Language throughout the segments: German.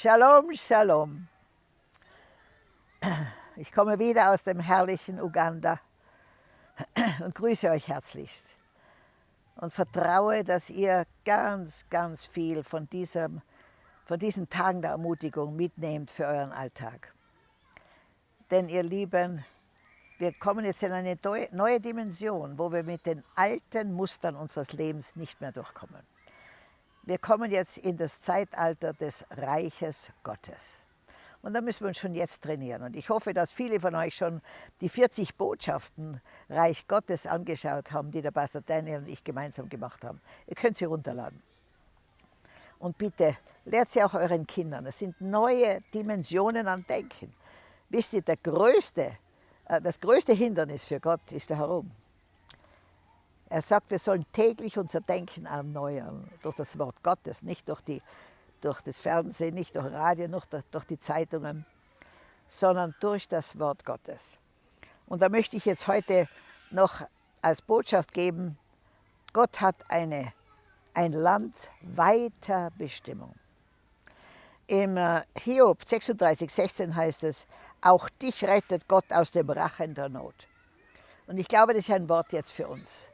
Shalom, Shalom. Ich komme wieder aus dem herrlichen Uganda und grüße euch herzlichst und vertraue, dass ihr ganz, ganz viel von, diesem, von diesen Tagen der Ermutigung mitnehmt für euren Alltag. Denn ihr Lieben, wir kommen jetzt in eine neue Dimension, wo wir mit den alten Mustern unseres Lebens nicht mehr durchkommen. Wir kommen jetzt in das Zeitalter des Reiches Gottes. Und da müssen wir uns schon jetzt trainieren. Und ich hoffe, dass viele von euch schon die 40 Botschaften Reich Gottes angeschaut haben, die der Pastor Daniel und ich gemeinsam gemacht haben. Ihr könnt sie runterladen. Und bitte, lehrt sie auch euren Kindern. Es sind neue Dimensionen an Denken. Wisst ihr, der größte, äh, das größte Hindernis für Gott ist der Herum. Er sagt, wir sollen täglich unser Denken erneuern durch das Wort Gottes, nicht durch, die, durch das Fernsehen, nicht durch Radio, nicht durch, durch die Zeitungen, sondern durch das Wort Gottes. Und da möchte ich jetzt heute noch als Botschaft geben, Gott hat eine, ein Land weiter Bestimmung. Im äh, Hiob 36, 16 heißt es, auch dich rettet Gott aus dem Rachen der Not. Und ich glaube, das ist ein Wort jetzt für uns.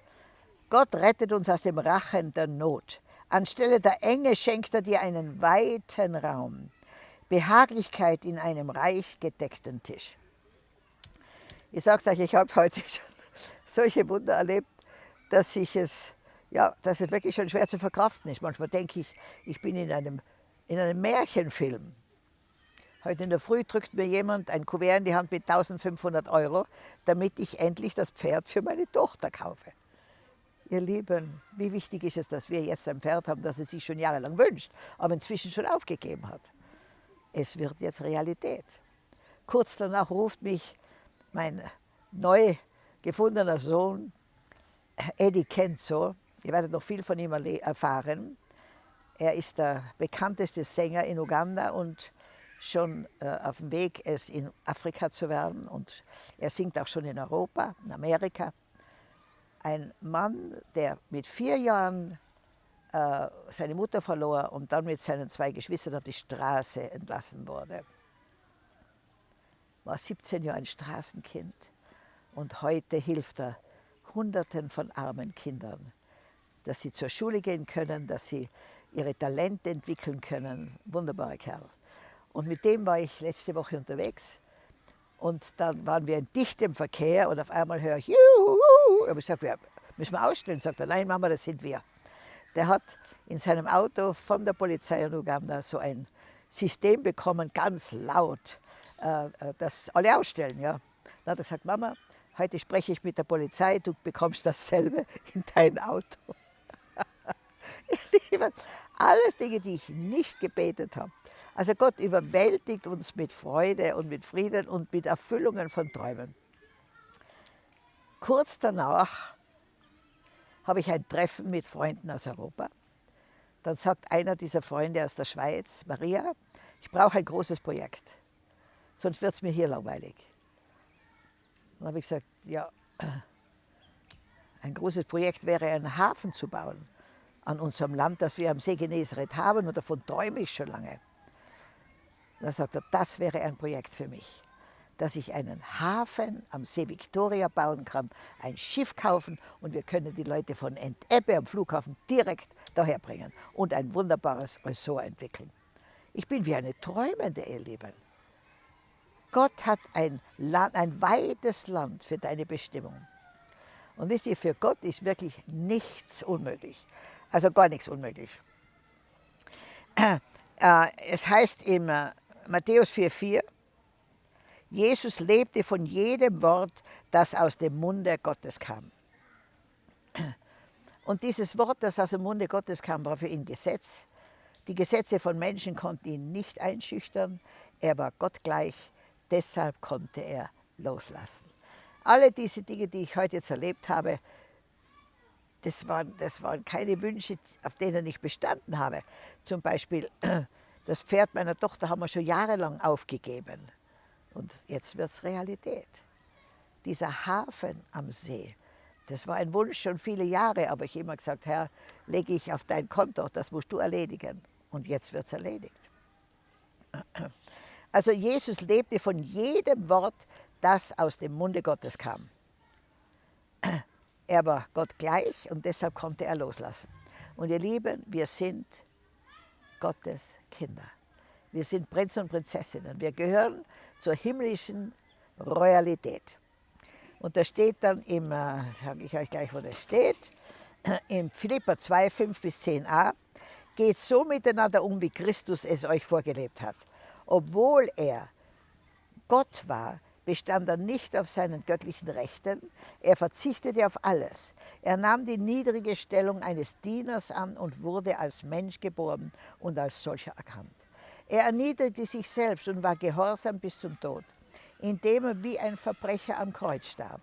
Gott rettet uns aus dem Rachen der Not. Anstelle der Enge schenkt er dir einen weiten Raum, Behaglichkeit in einem reich gedeckten Tisch. Ich sage euch, ich habe heute schon solche Wunder erlebt, dass ich es, ja, dass es wirklich schon schwer zu verkraften ist. Manchmal denke ich, ich bin in einem, in einem Märchenfilm. Heute in der Früh drückt mir jemand ein Kuvert in die Hand mit 1500 Euro, damit ich endlich das Pferd für meine Tochter kaufe. Ihr Lieben, wie wichtig ist es, dass wir jetzt ein Pferd haben, das es sich schon jahrelang wünscht, aber inzwischen schon aufgegeben hat. Es wird jetzt Realität. Kurz danach ruft mich mein neu gefundener Sohn, Eddie Kenzo. Ihr werdet noch viel von ihm erfahren. Er ist der bekannteste Sänger in Uganda und schon äh, auf dem Weg, es in Afrika zu werden. Und er singt auch schon in Europa, in Amerika ein Mann, der mit vier Jahren äh, seine Mutter verlor und dann mit seinen zwei Geschwistern auf die Straße entlassen wurde. War 17 Jahre ein Straßenkind und heute hilft er Hunderten von armen Kindern, dass sie zur Schule gehen können, dass sie ihre Talente entwickeln können. Wunderbarer Kerl. Und mit dem war ich letzte Woche unterwegs und dann waren wir in dichtem Verkehr und auf einmal höre ich, Juhu! Aber ich sage, müssen wir ausstellen? Sagt er, nein Mama, das sind wir. Der hat in seinem Auto von der Polizei in Uganda so ein System bekommen, ganz laut, äh, äh, dass alle ausstellen. Ja. Dann hat er gesagt, Mama, heute spreche ich mit der Polizei, du bekommst dasselbe in dein Auto. alles Dinge, die ich nicht gebetet habe. Also Gott überwältigt uns mit Freude und mit Frieden und mit Erfüllungen von Träumen. Kurz danach habe ich ein Treffen mit Freunden aus Europa. Dann sagt einer dieser Freunde aus der Schweiz, Maria, ich brauche ein großes Projekt, sonst wird es mir hier langweilig. Dann habe ich gesagt, ja, ein großes Projekt wäre, einen Hafen zu bauen an unserem Land, das wir am See Genezareth haben und davon träume ich schon lange. Da sagt er, das wäre ein Projekt für mich, dass ich einen Hafen am See Victoria bauen kann, ein Schiff kaufen und wir können die Leute von Entebbe am Flughafen direkt daher bringen und ein wunderbares Ressort entwickeln. Ich bin wie eine Träumende, ihr. Gott hat ein, Land, ein weites Land für deine Bestimmung. Und wisst ihr, für Gott ist wirklich nichts unmöglich. Also gar nichts unmöglich. Äh, es heißt im Matthäus 4,4, Jesus lebte von jedem Wort, das aus dem Munde Gottes kam. Und dieses Wort, das aus dem Munde Gottes kam, war für ihn Gesetz. Die Gesetze von Menschen konnten ihn nicht einschüchtern. Er war Gott gleich, deshalb konnte er loslassen. Alle diese Dinge, die ich heute jetzt erlebt habe, das waren, das waren keine Wünsche, auf denen ich bestanden habe. Zum Beispiel das Pferd meiner Tochter haben wir schon jahrelang aufgegeben. Und jetzt wird es Realität. Dieser Hafen am See, das war ein Wunsch schon viele Jahre, aber ich immer gesagt, Herr, lege ich auf dein Konto, das musst du erledigen. Und jetzt wird es erledigt. Also Jesus lebte von jedem Wort, das aus dem Munde Gottes kam. Er war Gott gleich und deshalb konnte er loslassen. Und ihr Lieben, wir sind Gottes Kinder. Wir sind Prinzen und Prinzessinnen. Wir gehören zur himmlischen Royalität. Und da steht dann im, äh, sage ich euch gleich, wo das steht, in Philippa 2, 5 bis 10a, geht so miteinander um, wie Christus es euch vorgelebt hat. Obwohl er Gott war, bestand er nicht auf seinen göttlichen Rechten, er verzichtete auf alles. Er nahm die niedrige Stellung eines Dieners an und wurde als Mensch geboren und als solcher erkannt. Er erniedrigte sich selbst und war gehorsam bis zum Tod, indem er wie ein Verbrecher am Kreuz starb.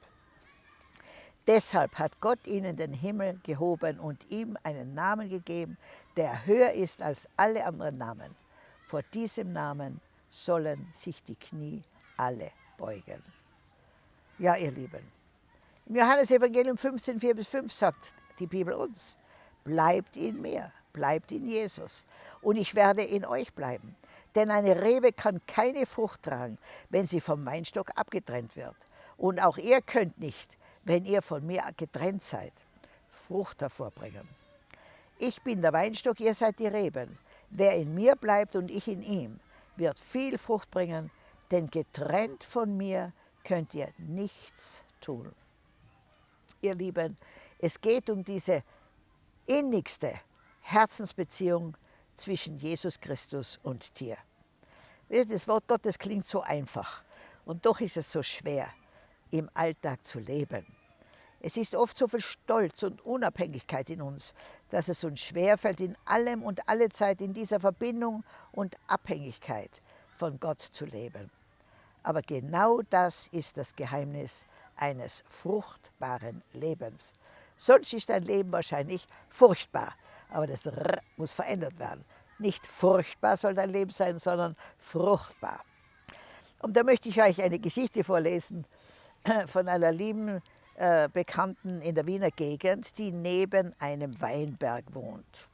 Deshalb hat Gott ihn in den Himmel gehoben und ihm einen Namen gegeben, der höher ist als alle anderen Namen. Vor diesem Namen sollen sich die Knie alle beugen. Ja, ihr Lieben, im Johannesevangelium 15, 4 bis 5 sagt die Bibel uns, bleibt in mir, bleibt in Jesus und ich werde in euch bleiben. Denn eine Rebe kann keine Frucht tragen, wenn sie vom Weinstock abgetrennt wird. Und auch ihr könnt nicht, wenn ihr von mir getrennt seid, Frucht hervorbringen. Ich bin der Weinstock, ihr seid die Reben. Wer in mir bleibt und ich in ihm, wird viel Frucht bringen, denn getrennt von mir könnt ihr nichts tun. Ihr Lieben, es geht um diese innigste Herzensbeziehung zwischen Jesus Christus und dir. Das Wort Gottes klingt so einfach und doch ist es so schwer im Alltag zu leben. Es ist oft so viel Stolz und Unabhängigkeit in uns, dass es uns schwerfällt, in allem und alle Zeit in dieser Verbindung und Abhängigkeit von Gott zu leben. Aber genau das ist das Geheimnis eines fruchtbaren Lebens. Sonst ist dein Leben wahrscheinlich furchtbar, aber das R muss verändert werden. Nicht furchtbar soll dein Leben sein, sondern fruchtbar. Und da möchte ich euch eine Geschichte vorlesen von einer lieben äh, Bekannten in der Wiener Gegend, die neben einem Weinberg wohnt.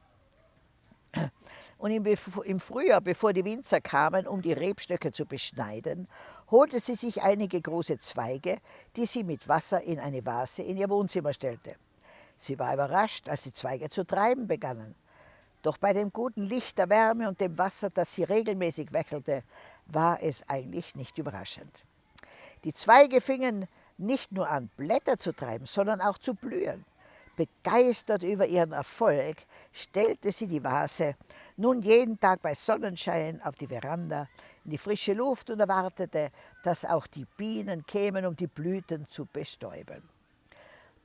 Und im Frühjahr, bevor die Winzer kamen, um die Rebstöcke zu beschneiden, holte sie sich einige große Zweige, die sie mit Wasser in eine Vase in ihr Wohnzimmer stellte. Sie war überrascht, als die Zweige zu treiben begannen. Doch bei dem guten Licht der Wärme und dem Wasser, das sie regelmäßig wechselte, war es eigentlich nicht überraschend. Die Zweige fingen nicht nur an, Blätter zu treiben, sondern auch zu blühen. Begeistert über ihren Erfolg stellte sie die Vase nun jeden Tag bei Sonnenschein auf die Veranda in die frische Luft und erwartete, dass auch die Bienen kämen, um die Blüten zu bestäuben.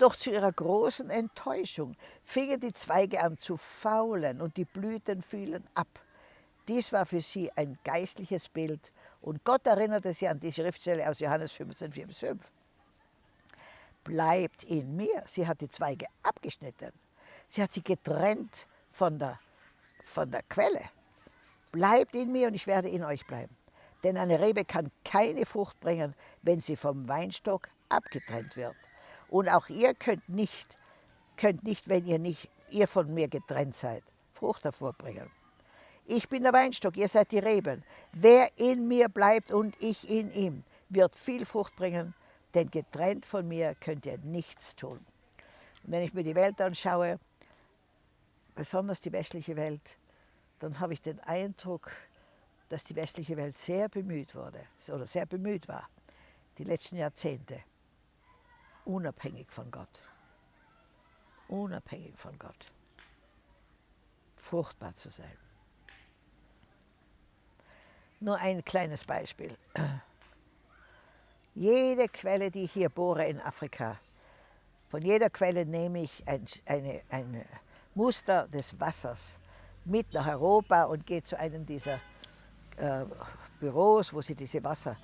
Doch zu ihrer großen Enttäuschung fingen die Zweige an zu faulen und die Blüten fielen ab. Dies war für sie ein geistliches Bild und Gott erinnerte sie an die Schriftstelle aus Johannes 15, 4 bis 5. Bleibt in mir. Sie hat die Zweige abgeschnitten. Sie hat sie getrennt von der, von der Quelle. Bleibt in mir und ich werde in euch bleiben. Denn eine Rebe kann keine Frucht bringen, wenn sie vom Weinstock abgetrennt wird. Und auch ihr könnt nicht, könnt nicht, wenn ihr nicht ihr von mir getrennt seid, Frucht hervorbringen. Ich bin der Weinstock, ihr seid die Reben. Wer in mir bleibt und ich in ihm, wird viel Frucht bringen, denn getrennt von mir könnt ihr nichts tun. Und wenn ich mir die Welt anschaue, besonders die westliche Welt, dann habe ich den Eindruck, dass die westliche Welt sehr bemüht wurde oder sehr bemüht war, die letzten Jahrzehnte, unabhängig von Gott. Unabhängig von Gott. Fruchtbar zu sein. Nur ein kleines Beispiel. Jede Quelle, die ich hier bohre in Afrika, von jeder Quelle nehme ich ein, eine, ein Muster des Wassers mit nach Europa und gehe zu einem dieser äh, Büros, wo sie diese Wasser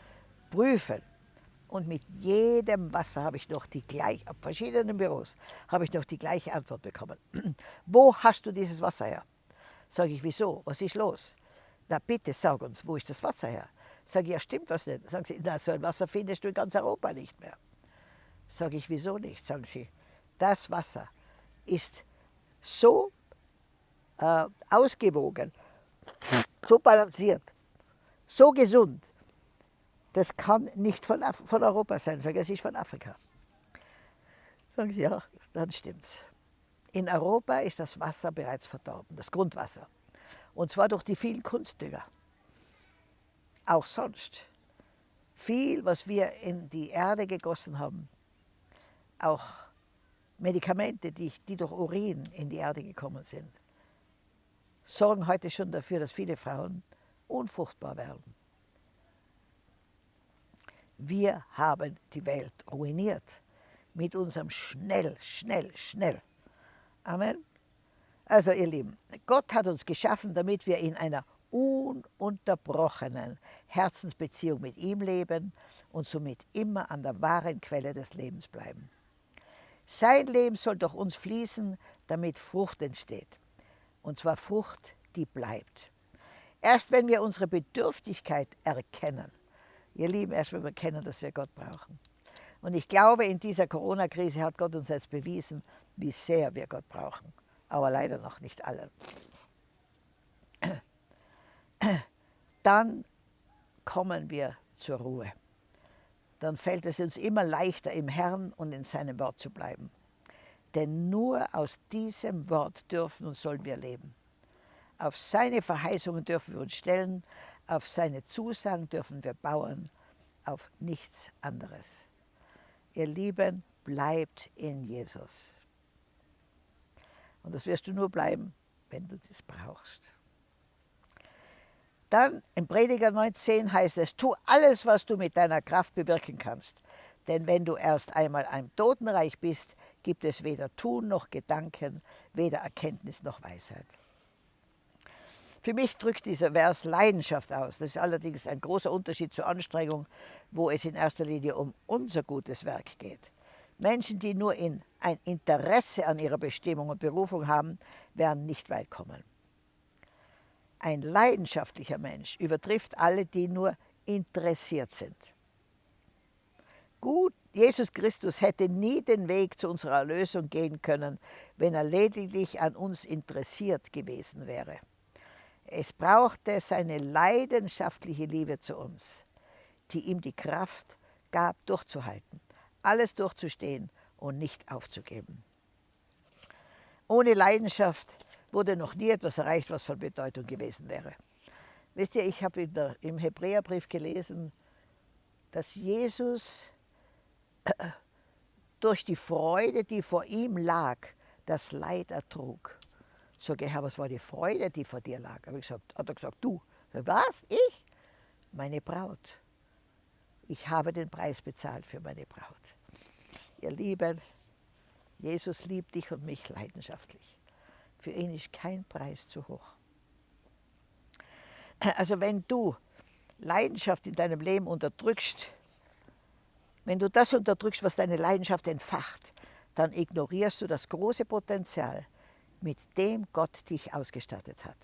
prüfen. Und mit jedem Wasser habe ich noch die gleiche, auf verschiedenen Büros, habe ich noch die gleiche Antwort bekommen. wo hast du dieses Wasser her? Sage ich, wieso? Was ist los? Na bitte, sag uns, wo ist das Wasser her? Sage ich, ja stimmt was nicht? Sagen sie, na so ein Wasser findest du in ganz Europa nicht mehr. Sage ich, wieso nicht? Sagen sie, das Wasser ist so äh, ausgewogen, so balanciert, so gesund, das kann nicht von, Af von Europa sein. Sag es ist von Afrika. Sagen sie, ja, dann stimmt's. In Europa ist das Wasser bereits verdorben, das Grundwasser. Und zwar durch die vielen Kunstdünger. Auch sonst. Viel, was wir in die Erde gegossen haben, auch Medikamente, die, die durch Urin in die Erde gekommen sind, sorgen heute schon dafür, dass viele Frauen unfruchtbar werden. Wir haben die Welt ruiniert mit unserem schnell, schnell, schnell. Amen. Also ihr Lieben, Gott hat uns geschaffen, damit wir in einer ununterbrochenen Herzensbeziehung mit ihm leben und somit immer an der wahren Quelle des Lebens bleiben. Sein Leben soll durch uns fließen, damit Frucht entsteht. Und zwar Frucht, die bleibt. Erst wenn wir unsere Bedürftigkeit erkennen, ihr Lieben, erst wenn wir erkennen, dass wir Gott brauchen. Und ich glaube, in dieser Corona-Krise hat Gott uns jetzt bewiesen, wie sehr wir Gott brauchen. Aber leider noch nicht alle. Dann kommen wir zur Ruhe dann fällt es uns immer leichter, im Herrn und in seinem Wort zu bleiben. Denn nur aus diesem Wort dürfen und sollen wir leben. Auf seine Verheißungen dürfen wir uns stellen, auf seine Zusagen dürfen wir bauen, auf nichts anderes. Ihr Lieben, bleibt in Jesus. Und das wirst du nur bleiben, wenn du das brauchst. Dann im Prediger 19 heißt es, tu alles, was du mit deiner Kraft bewirken kannst. Denn wenn du erst einmal ein Totenreich bist, gibt es weder Tun noch Gedanken, weder Erkenntnis noch Weisheit. Für mich drückt dieser Vers Leidenschaft aus. Das ist allerdings ein großer Unterschied zur Anstrengung, wo es in erster Linie um unser gutes Werk geht. Menschen, die nur in ein Interesse an ihrer Bestimmung und Berufung haben, werden nicht weit kommen. Ein leidenschaftlicher Mensch übertrifft alle, die nur interessiert sind. Gut, Jesus Christus hätte nie den Weg zu unserer Erlösung gehen können, wenn er lediglich an uns interessiert gewesen wäre. Es brauchte seine leidenschaftliche Liebe zu uns, die ihm die Kraft gab, durchzuhalten, alles durchzustehen und nicht aufzugeben. Ohne Leidenschaft wurde noch nie etwas erreicht, was von Bedeutung gewesen wäre. Wisst ihr, ich habe im Hebräerbrief gelesen, dass Jesus durch die Freude, die vor ihm lag, das Leid ertrug. Sag ich, Herr, was war die Freude, die vor dir lag? Hab ich gesagt, hat er gesagt, du. Was? Ich? Meine Braut. Ich habe den Preis bezahlt für meine Braut. Ihr Lieben, Jesus liebt dich und mich leidenschaftlich. Für ihn ist kein Preis zu hoch. Also wenn du Leidenschaft in deinem Leben unterdrückst, wenn du das unterdrückst, was deine Leidenschaft entfacht, dann ignorierst du das große Potenzial, mit dem Gott dich ausgestattet hat.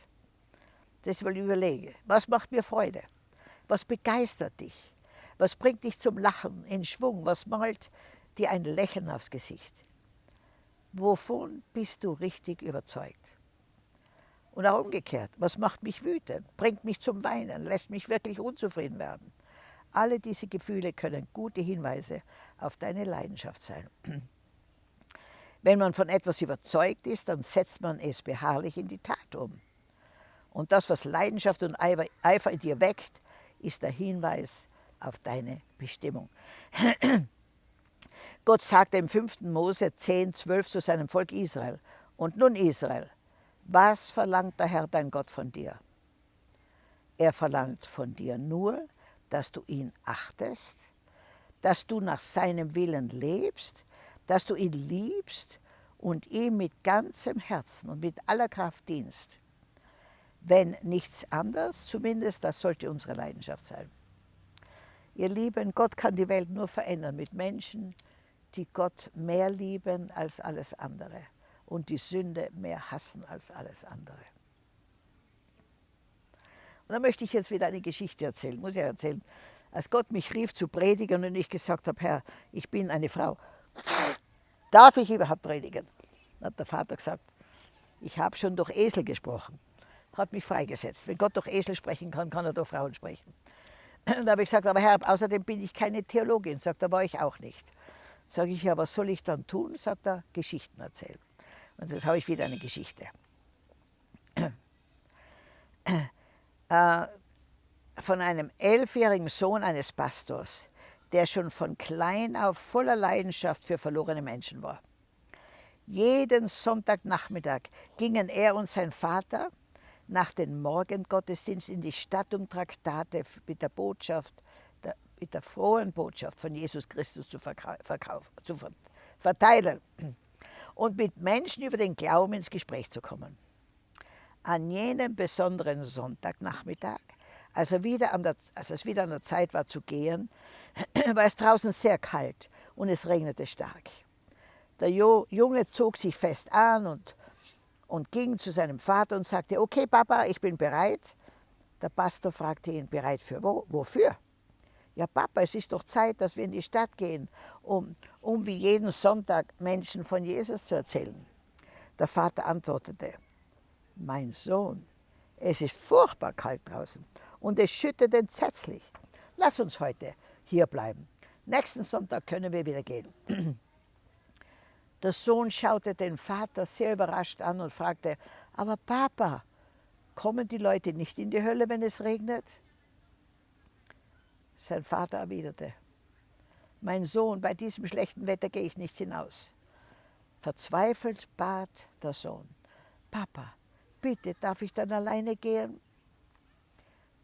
Deswegen überlege, was macht mir Freude? Was begeistert dich? Was bringt dich zum Lachen, in Schwung? Was malt dir ein Lächeln aufs Gesicht? Wovon bist du richtig überzeugt? Und auch umgekehrt, was macht mich wütend, bringt mich zum Weinen, lässt mich wirklich unzufrieden werden? Alle diese Gefühle können gute Hinweise auf deine Leidenschaft sein. Wenn man von etwas überzeugt ist, dann setzt man es beharrlich in die Tat um. Und das, was Leidenschaft und Eifer in dir weckt, ist der Hinweis auf deine Bestimmung. Gott sagte im 5. Mose 10, 12 zu seinem Volk Israel, und nun Israel, was verlangt der Herr dein Gott von dir? Er verlangt von dir nur, dass du ihn achtest, dass du nach seinem Willen lebst, dass du ihn liebst und ihm mit ganzem Herzen und mit aller Kraft dienst. Wenn nichts anderes, zumindest das sollte unsere Leidenschaft sein. Ihr Lieben, Gott kann die Welt nur verändern mit Menschen, die Gott mehr lieben als alles andere und die Sünde mehr hassen als alles andere. Und da möchte ich jetzt wieder eine Geschichte erzählen, muss ich erzählen. Als Gott mich rief zu predigen und ich gesagt habe, Herr, ich bin eine Frau, darf ich überhaupt predigen? Dann hat der Vater gesagt, ich habe schon durch Esel gesprochen. hat mich freigesetzt. Wenn Gott durch Esel sprechen kann, kann er durch Frauen sprechen. Da habe ich gesagt, aber Herr, außerdem bin ich keine Theologin. Sagt er, war ich auch nicht. Sage ich, ja, was soll ich dann tun? Sagt er, Geschichten erzählen. Und jetzt habe ich wieder eine Geschichte. Äh, von einem elfjährigen Sohn eines Pastors, der schon von klein auf voller Leidenschaft für verlorene Menschen war. Jeden Sonntagnachmittag gingen er und sein Vater nach dem Morgengottesdienst in die Stadt, um Traktate mit der Botschaft, mit der frohen Botschaft von Jesus Christus zu, zu verteilen und mit Menschen über den Glauben ins Gespräch zu kommen. An jenem besonderen Sonntagnachmittag, als, er wieder an der, als es wieder an der Zeit war zu gehen, war es draußen sehr kalt und es regnete stark. Der Junge zog sich fest an und, und ging zu seinem Vater und sagte, okay Papa, ich bin bereit. Der Pastor fragte ihn, bereit für wo? Wofür? Ja Papa, es ist doch Zeit, dass wir in die Stadt gehen, um, um wie jeden Sonntag Menschen von Jesus zu erzählen. Der Vater antwortete, mein Sohn, es ist furchtbar kalt draußen und es schüttet entsetzlich. Lass uns heute hier bleiben. Nächsten Sonntag können wir wieder gehen. Der Sohn schaute den Vater sehr überrascht an und fragte, aber Papa, kommen die Leute nicht in die Hölle, wenn es regnet? Sein Vater erwiderte, mein Sohn, bei diesem schlechten Wetter gehe ich nicht hinaus. Verzweifelt bat der Sohn, Papa, bitte, darf ich dann alleine gehen?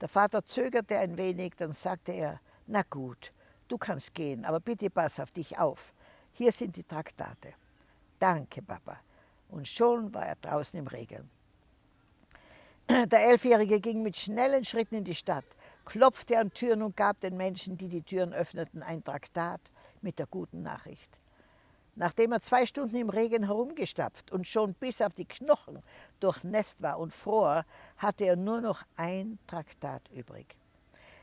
Der Vater zögerte ein wenig, dann sagte er, na gut, du kannst gehen, aber bitte pass auf dich auf. Hier sind die Traktate. Danke, Papa. Und schon war er draußen im Regen. Der Elfjährige ging mit schnellen Schritten in die Stadt, klopfte an Türen und gab den Menschen, die die Türen öffneten, ein Traktat mit der guten Nachricht. Nachdem er zwei Stunden im Regen herumgestapft und schon bis auf die Knochen durchnässt war und fror, hatte er nur noch ein Traktat übrig.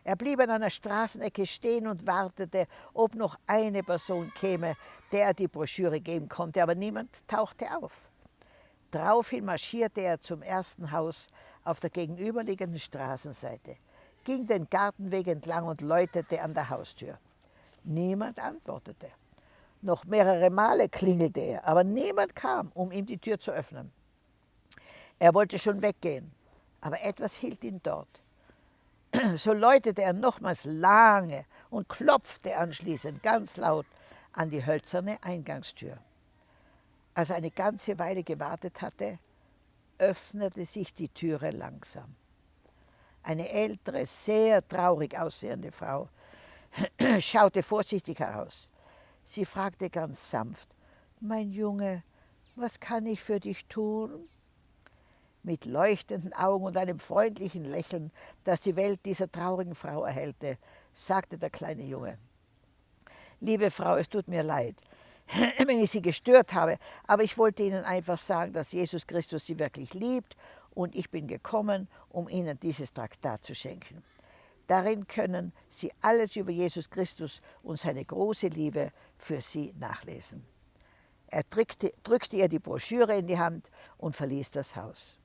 Er blieb an einer Straßenecke stehen und wartete, ob noch eine Person käme, der er die Broschüre geben konnte, aber niemand tauchte auf. Daraufhin marschierte er zum ersten Haus auf der gegenüberliegenden Straßenseite, ging den Gartenweg entlang und läutete an der Haustür. Niemand antwortete. Noch mehrere Male klingelte er, aber niemand kam, um ihm die Tür zu öffnen. Er wollte schon weggehen, aber etwas hielt ihn dort. So läutete er nochmals lange und klopfte anschließend ganz laut an die hölzerne Eingangstür. Als er eine ganze Weile gewartet hatte, öffnete sich die Türe langsam. Eine ältere, sehr traurig aussehende Frau schaute vorsichtig heraus. Sie fragte ganz sanft, mein Junge, was kann ich für dich tun? mit leuchtenden Augen und einem freundlichen Lächeln, das die Welt dieser traurigen Frau erhellte, sagte der kleine Junge. Liebe Frau, es tut mir leid, wenn ich Sie gestört habe, aber ich wollte Ihnen einfach sagen, dass Jesus Christus Sie wirklich liebt und ich bin gekommen, um Ihnen dieses Traktat zu schenken. Darin können Sie alles über Jesus Christus und seine große Liebe für Sie nachlesen. Er drückte, drückte ihr die Broschüre in die Hand und verließ das Haus.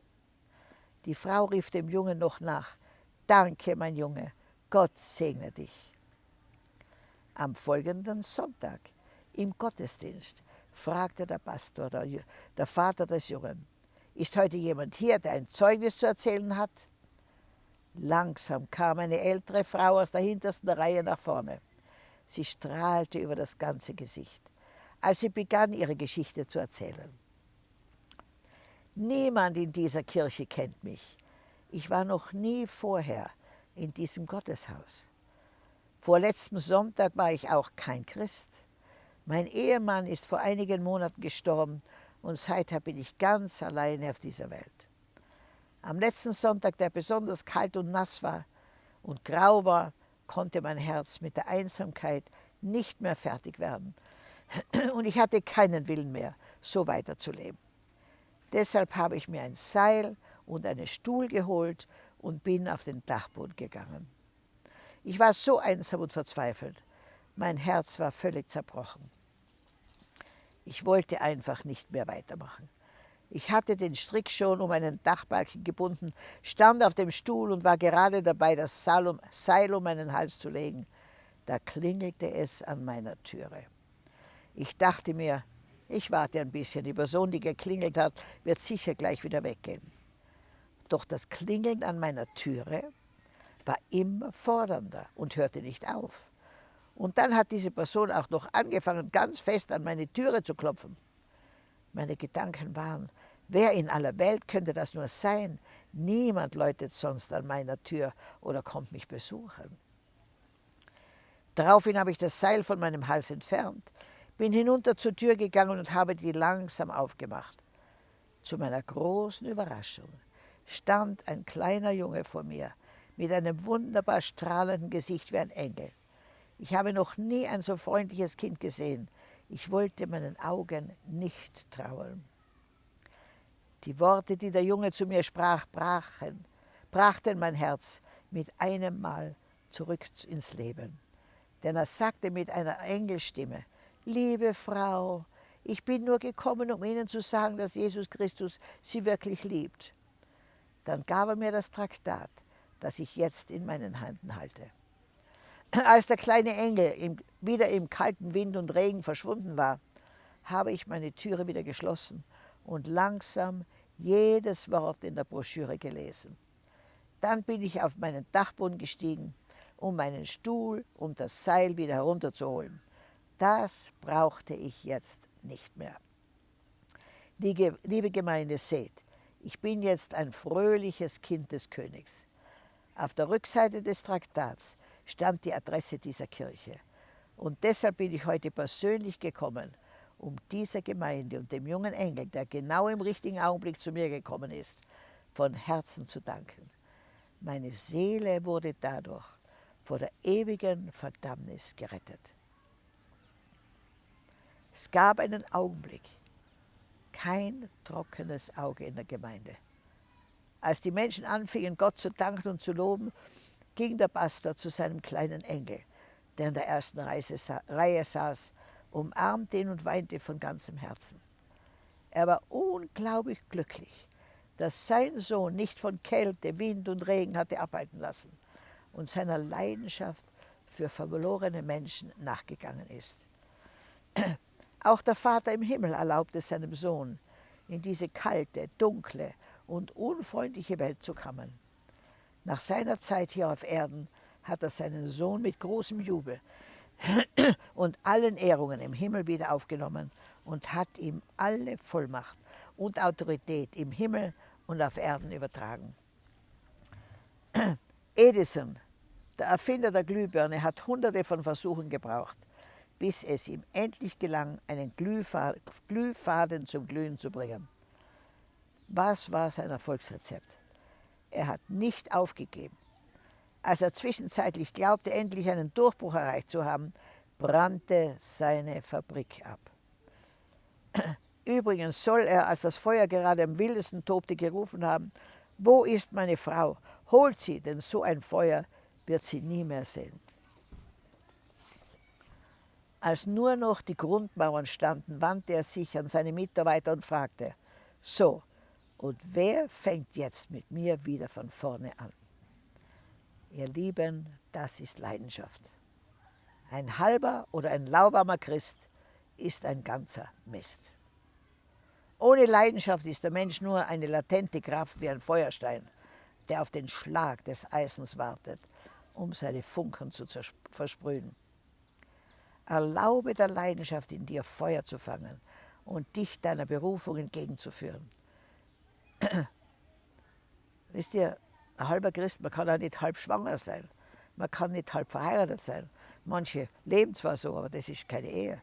Die Frau rief dem Jungen noch nach, Danke, mein Junge, Gott segne dich. Am folgenden Sonntag im Gottesdienst fragte der Pastor, der, der Vater des Jungen, ist heute jemand hier, der ein Zeugnis zu erzählen hat? Langsam kam eine ältere Frau aus der hintersten Reihe nach vorne. Sie strahlte über das ganze Gesicht, als sie begann, ihre Geschichte zu erzählen. Niemand in dieser Kirche kennt mich. Ich war noch nie vorher in diesem Gotteshaus. Vor letztem Sonntag war ich auch kein Christ. Mein Ehemann ist vor einigen Monaten gestorben und seither bin ich ganz alleine auf dieser Welt. Am letzten Sonntag, der besonders kalt und nass war und grau war, konnte mein Herz mit der Einsamkeit nicht mehr fertig werden. Und ich hatte keinen Willen mehr, so weiterzuleben. Deshalb habe ich mir ein Seil und einen Stuhl geholt und bin auf den Dachboden gegangen. Ich war so einsam und verzweifelt. Mein Herz war völlig zerbrochen. Ich wollte einfach nicht mehr weitermachen. Ich hatte den Strick schon um einen Dachbalken gebunden, stand auf dem Stuhl und war gerade dabei, das Seil um meinen Hals zu legen. Da klingelte es an meiner Türe. Ich dachte mir, ich warte ein bisschen, die Person, die geklingelt hat, wird sicher gleich wieder weggehen. Doch das Klingeln an meiner Türe war immer fordernder und hörte nicht auf. Und dann hat diese Person auch noch angefangen, ganz fest an meine Türe zu klopfen. Meine Gedanken waren, wer in aller Welt könnte das nur sein? Niemand läutet sonst an meiner Tür oder kommt mich besuchen. Daraufhin habe ich das Seil von meinem Hals entfernt, bin hinunter zur Tür gegangen und habe die langsam aufgemacht. Zu meiner großen Überraschung stand ein kleiner Junge vor mir mit einem wunderbar strahlenden Gesicht wie ein Engel. Ich habe noch nie ein so freundliches Kind gesehen. Ich wollte meinen Augen nicht trauen. Die Worte, die der Junge zu mir sprach, brachen, brachten mein Herz mit einem Mal zurück ins Leben. Denn er sagte mit einer Engelstimme, liebe Frau, ich bin nur gekommen, um Ihnen zu sagen, dass Jesus Christus Sie wirklich liebt. Dann gab er mir das Traktat, das ich jetzt in meinen Händen halte. Als der kleine Engel im, wieder im kalten Wind und Regen verschwunden war, habe ich meine Türe wieder geschlossen und langsam jedes Wort in der Broschüre gelesen. Dann bin ich auf meinen Dachboden gestiegen, um meinen Stuhl und das Seil wieder herunterzuholen. Das brauchte ich jetzt nicht mehr. Liebe Gemeinde, seht, ich bin jetzt ein fröhliches Kind des Königs. Auf der Rückseite des Traktats stand die Adresse dieser Kirche. Und deshalb bin ich heute persönlich gekommen, um dieser Gemeinde und dem jungen Engel, der genau im richtigen Augenblick zu mir gekommen ist, von Herzen zu danken. Meine Seele wurde dadurch vor der ewigen Verdammnis gerettet. Es gab einen Augenblick, kein trockenes Auge in der Gemeinde. Als die Menschen anfingen, Gott zu danken und zu loben, ging der Pastor zu seinem kleinen Engel, der in der ersten Reihe saß, umarmte ihn und weinte von ganzem Herzen. Er war unglaublich glücklich, dass sein Sohn nicht von Kälte, Wind und Regen hatte abhalten lassen und seiner Leidenschaft für verlorene Menschen nachgegangen ist. Auch der Vater im Himmel erlaubte seinem Sohn, in diese kalte, dunkle und unfreundliche Welt zu kommen. Nach seiner Zeit hier auf Erden hat er seinen Sohn mit großem Jubel und allen Ehrungen im Himmel wieder aufgenommen und hat ihm alle Vollmacht und Autorität im Himmel und auf Erden übertragen. Edison, der Erfinder der Glühbirne, hat hunderte von Versuchen gebraucht, bis es ihm endlich gelang, einen Glühfaden zum Glühen zu bringen. Was war sein Erfolgsrezept? Er hat nicht aufgegeben. Als er zwischenzeitlich glaubte, endlich einen Durchbruch erreicht zu haben, brannte seine Fabrik ab. Übrigens soll er, als das Feuer gerade am wildesten tobte, gerufen haben, wo ist meine Frau? Holt sie, denn so ein Feuer wird sie nie mehr sehen. Als nur noch die Grundmauern standen, wandte er sich an seine Mitarbeiter und fragte, so, und wer fängt jetzt mit mir wieder von vorne an? Ihr Lieben, das ist Leidenschaft. Ein halber oder ein lauwarmer Christ ist ein ganzer Mist. Ohne Leidenschaft ist der Mensch nur eine latente Kraft wie ein Feuerstein, der auf den Schlag des Eisens wartet, um seine Funken zu versprühen. Erlaube der Leidenschaft in dir Feuer zu fangen und dich deiner Berufung entgegenzuführen. Wisst ihr, ein halber Christ, man kann auch nicht halb schwanger sein. Man kann nicht halb verheiratet sein. Manche leben zwar so, aber das ist keine Ehe.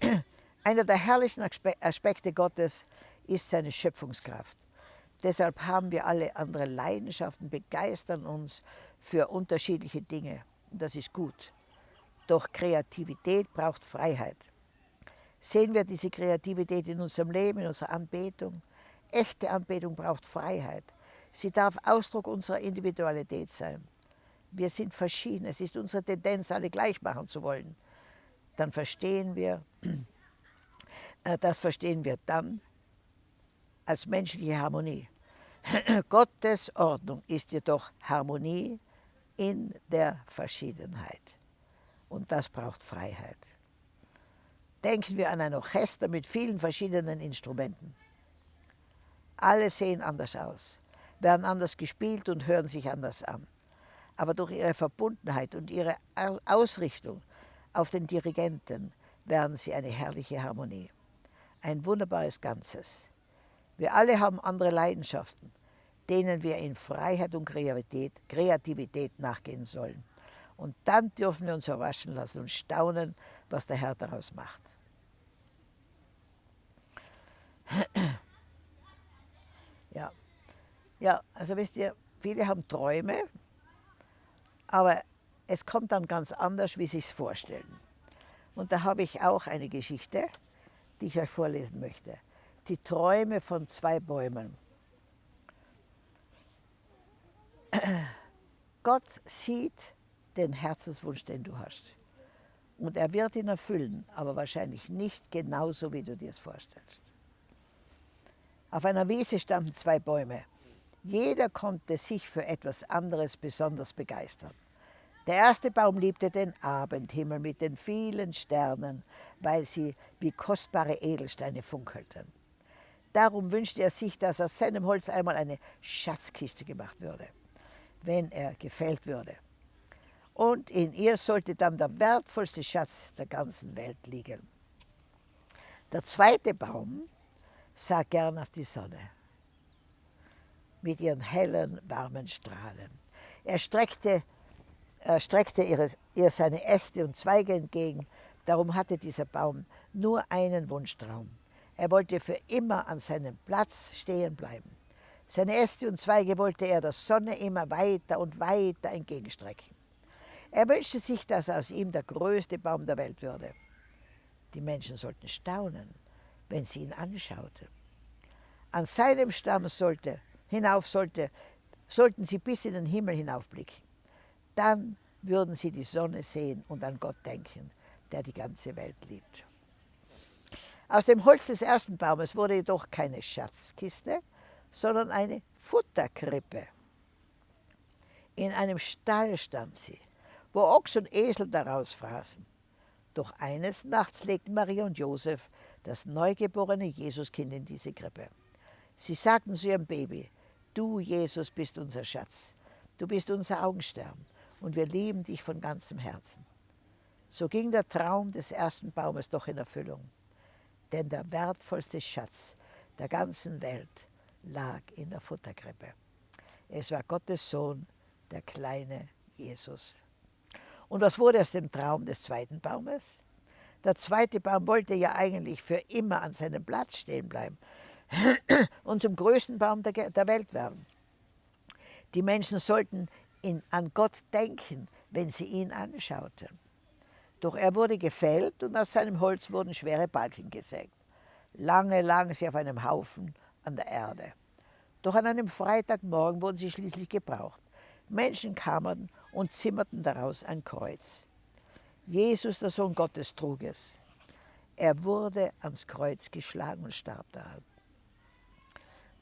Einer der herrlichen Aspekte Gottes ist seine Schöpfungskraft. Deshalb haben wir alle andere Leidenschaften, begeistern uns für unterschiedliche Dinge. Und das ist gut. Doch Kreativität braucht Freiheit. Sehen wir diese Kreativität in unserem Leben, in unserer Anbetung? Echte Anbetung braucht Freiheit. Sie darf Ausdruck unserer Individualität sein. Wir sind verschieden. Es ist unsere Tendenz, alle gleich machen zu wollen. Dann verstehen wir, äh, das verstehen wir dann, als menschliche Harmonie. Gottes Ordnung ist jedoch Harmonie in der Verschiedenheit. Und das braucht Freiheit. Denken wir an ein Orchester mit vielen verschiedenen Instrumenten. Alle sehen anders aus, werden anders gespielt und hören sich anders an. Aber durch ihre Verbundenheit und ihre Ausrichtung auf den Dirigenten werden sie eine herrliche Harmonie. Ein wunderbares Ganzes. Wir alle haben andere Leidenschaften, denen wir in Freiheit und Kreativität, nachgehen sollen. Und dann dürfen wir uns erwaschen lassen und staunen, was der Herr daraus macht. Ja, also wisst ihr, viele haben Träume, aber es kommt dann ganz anders, wie sie es vorstellen. Und da habe ich auch eine Geschichte, die ich euch vorlesen möchte. Die Träume von zwei Bäumen. Gott sieht den Herzenswunsch, den du hast. Und er wird ihn erfüllen, aber wahrscheinlich nicht genauso, wie du dir es vorstellst. Auf einer Wiese standen zwei Bäume. Jeder konnte sich für etwas anderes besonders begeistern. Der erste Baum liebte den Abendhimmel mit den vielen Sternen, weil sie wie kostbare Edelsteine funkelten. Darum wünschte er sich, dass aus seinem Holz einmal eine Schatzkiste gemacht würde, wenn er gefällt würde. Und in ihr sollte dann der wertvollste Schatz der ganzen Welt liegen. Der zweite Baum sah gern auf die Sonne mit ihren hellen, warmen Strahlen. Er streckte, er streckte ihre, ihr seine Äste und Zweige entgegen. Darum hatte dieser Baum nur einen Wunschtraum. Er wollte für immer an seinem Platz stehen bleiben. Seine Äste und Zweige wollte er der Sonne immer weiter und weiter entgegenstrecken. Er wünschte sich, dass aus ihm der größte Baum der Welt würde. Die Menschen sollten staunen, wenn sie ihn anschauten. An seinem Stamm sollte, hinauf sollte, sollten sie bis in den Himmel hinaufblicken. Dann würden sie die Sonne sehen und an Gott denken, der die ganze Welt liebt. Aus dem Holz des ersten Baumes wurde jedoch keine Schatzkiste, sondern eine Futterkrippe. In einem Stall stand sie, wo Ochs und Esel daraus fraßen. Doch eines Nachts legten Maria und Josef das neugeborene Jesuskind in diese Krippe. Sie sagten zu ihrem Baby, du Jesus bist unser Schatz, du bist unser Augenstern und wir lieben dich von ganzem Herzen. So ging der Traum des ersten Baumes doch in Erfüllung, denn der wertvollste Schatz der ganzen Welt lag in der Futterkrippe. Es war Gottes Sohn, der kleine Jesus. Und was wurde aus dem Traum des zweiten Baumes? Der zweite Baum wollte ja eigentlich für immer an seinem Platz stehen bleiben und zum größten Baum der, der Welt werden. Die Menschen sollten in, an Gott denken, wenn sie ihn anschauten. Doch er wurde gefällt und aus seinem Holz wurden schwere Balken gesägt. Lange lagen sie auf einem Haufen an der Erde. Doch an einem Freitagmorgen wurden sie schließlich gebraucht. Menschen kamen und zimmerten daraus ein Kreuz. Jesus, der Sohn Gottes, trug es. Er wurde ans Kreuz geschlagen und starb daran.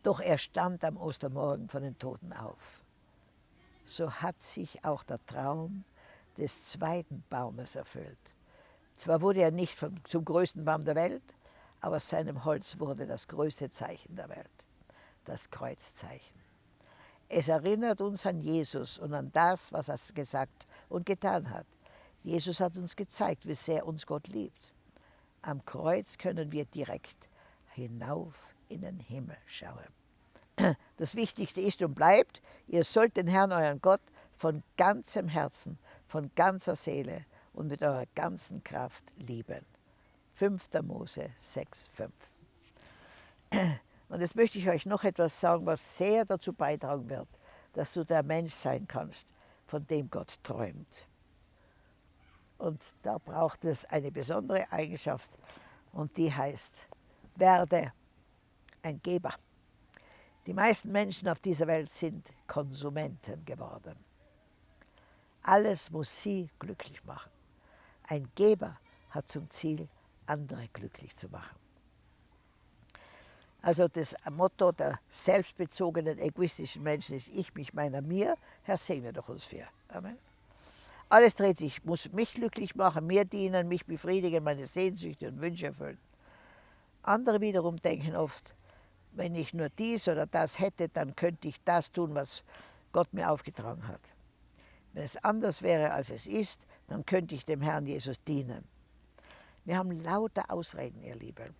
Doch er stand am Ostermorgen von den Toten auf. So hat sich auch der Traum des zweiten Baumes erfüllt. Zwar wurde er nicht vom, zum größten Baum der Welt, aber seinem Holz wurde das größte Zeichen der Welt, das Kreuzzeichen. Es erinnert uns an Jesus und an das, was er gesagt und getan hat. Jesus hat uns gezeigt, wie sehr uns Gott liebt. Am Kreuz können wir direkt hinauf in den Himmel schauen. Das Wichtigste ist und bleibt, ihr sollt den Herrn, euren Gott, von ganzem Herzen, von ganzer Seele und mit eurer ganzen Kraft lieben. 5. Mose 6, 5. Und jetzt möchte ich euch noch etwas sagen, was sehr dazu beitragen wird, dass du der Mensch sein kannst, von dem Gott träumt. Und da braucht es eine besondere Eigenschaft und die heißt, werde ein Geber. Die meisten Menschen auf dieser Welt sind Konsumenten geworden. Alles muss sie glücklich machen. Ein Geber hat zum Ziel, andere glücklich zu machen. Also das Motto der selbstbezogenen, egoistischen Menschen ist ich, mich, meiner, mir. Herr, segne doch uns für. Amen. Alles dreht sich, muss mich glücklich machen, mir dienen, mich befriedigen, meine Sehnsüchte und Wünsche erfüllen. Andere wiederum denken oft, wenn ich nur dies oder das hätte, dann könnte ich das tun, was Gott mir aufgetragen hat. Wenn es anders wäre, als es ist, dann könnte ich dem Herrn Jesus dienen. Wir haben lauter Ausreden, ihr Lieben.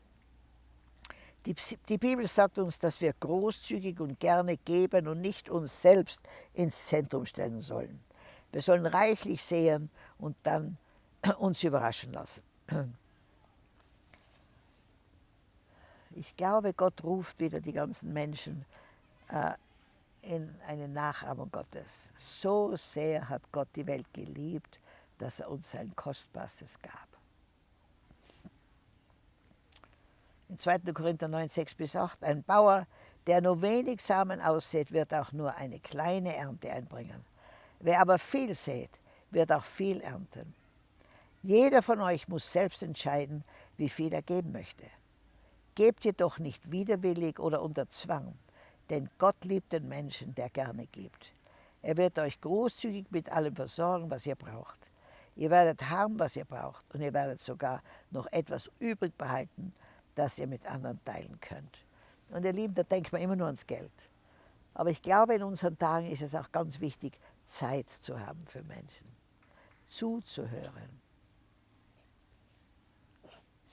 Die, die, Bibel sagt uns, dass wir großzügig und gerne geben und nicht uns selbst ins Zentrum stellen sollen. Wir sollen reichlich sehen und dann uns überraschen lassen. Ich glaube, Gott ruft wieder die ganzen Menschen äh, in eine Nachahmung Gottes. So sehr hat Gott die Welt geliebt, dass er uns sein Kostbarstes gab. In 2. Korinther 9, 6 bis 8, ein Bauer, der nur wenig Samen aussät, wird auch nur eine kleine Ernte einbringen. Wer aber viel sät, wird auch viel ernten. Jeder von euch muss selbst entscheiden, wie viel er geben möchte. Gebt jedoch nicht widerwillig oder unter Zwang, denn Gott liebt den Menschen, der gerne gibt. Er wird euch großzügig mit allem versorgen, was ihr braucht. Ihr werdet haben, was ihr braucht, und ihr werdet sogar noch etwas übrig behalten, das ihr mit anderen teilen könnt. Und ihr Lieben, da denkt man immer nur ans Geld. Aber ich glaube, in unseren Tagen ist es auch ganz wichtig, Zeit zu haben für Menschen, zuzuhören,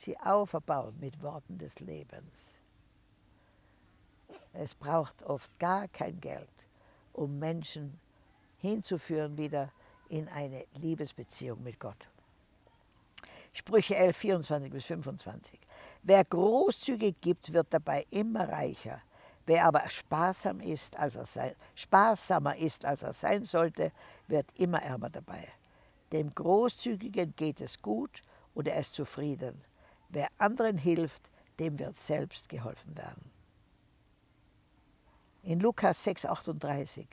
sie aufbauen mit Worten des Lebens. Es braucht oft gar kein Geld, um Menschen hinzuführen wieder in eine Liebesbeziehung mit Gott. Sprüche 11, 24 bis 25. Wer großzügig gibt, wird dabei immer reicher. Wer aber sparsam ist, als er sein, sparsamer ist, als er sein sollte, wird immer ärmer dabei. Dem Großzügigen geht es gut und er ist zufrieden. Wer anderen hilft, dem wird selbst geholfen werden. In Lukas 6,38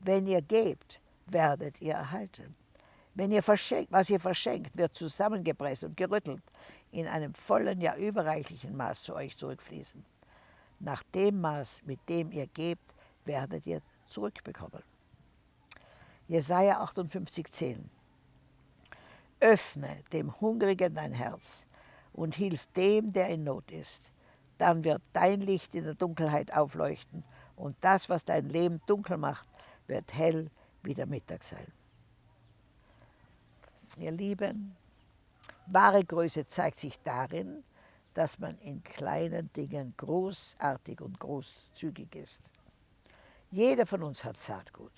Wenn ihr gebt, werdet ihr erhalten. Wenn ihr verschenkt, was ihr verschenkt, wird zusammengepresst und gerüttelt in einem vollen, ja überreichlichen Maß zu euch zurückfließen. Nach dem Maß, mit dem ihr gebt, werdet ihr zurückbekommen. Jesaja 58,10 Öffne dem Hungrigen dein Herz und hilf dem, der in Not ist. Dann wird dein Licht in der Dunkelheit aufleuchten und das, was dein Leben dunkel macht, wird hell wie der Mittag sein. Ihr Lieben, wahre Größe zeigt sich darin, dass man in kleinen Dingen großartig und großzügig ist. Jeder von uns hat Saatgut.